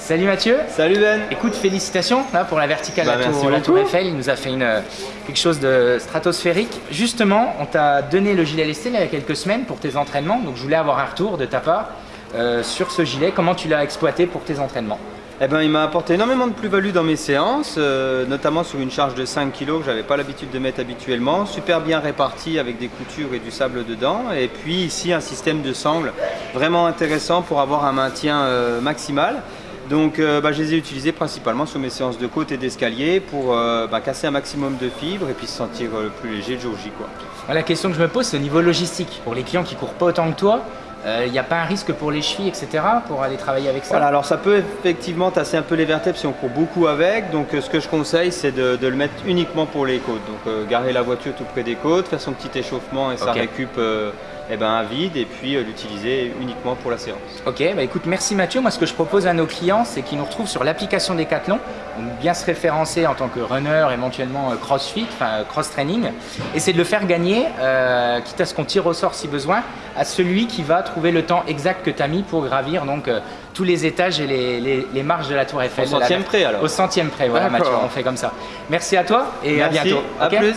Salut Mathieu. Salut Ben. Écoute, félicitations là, pour la verticale Bah, la, tour, la. Eiffel. Il nous a fait une, euh, quelque chose de stratosphérique. Justement, on t'a donné le gilet lesté il y a quelques semaines pour tes entraînements. Donc je voulais avoir un retour de ta part euh, sur ce gilet. Comment tu l'as exploité pour tes entraînements? Eh ben, il m'a apporté énormément de plus-value dans mes séances, euh, notamment sur une charge de 5 kg que j'avais pas l'habitude de mettre habituellement. Super bien réparti avec des coutures et du sable dedans. Et puis ici, un système de sangle vraiment intéressant pour avoir un maintien euh, maximal. Donc euh, bah, je les ai utilisés principalement sur mes séances de côte et d'escalier pour euh, bah, casser un maximum de fibres et puis se sentir euh, plus léger le jour J. Quoi. Moi, La question que je me pose, c'est au niveau logistique. Pour les clients qui courent pas autant que toi, il n'y a pas un risque pour les chevilles, etc. pour aller travailler avec ça? Voilà, alors ça peut effectivement tasser un peu les vertèbres si on court beaucoup avec. Donc ce que je conseille, c'est de, de le mettre uniquement pour les côtes. Donc garer la voiture tout près des côtes, faire son petit échauffement et ça récup eh ben, un vide et puis euh, l'utiliser uniquement pour la séance. Ok, bah écoute, merci Mathieu. Moi, ce que je propose à nos clients, c'est qu'ils nous retrouvent sur l'application Decathlon, donc bien se référencer en tant que runner, éventuellement euh, crossfit, enfin euh, cross-training, et c'est de le faire gagner, euh, quitte à ce qu'on tire au sort si besoin, à celui qui va trouver le temps exact que tu as mis pour gravir donc euh, tous les étages et les, les- les marches de la Tour Eiffel. Au centième La- près, alors. Au centième près, voilà. Mathieu, on fait comme ça. Merci à toi et à bientôt. à ok plus.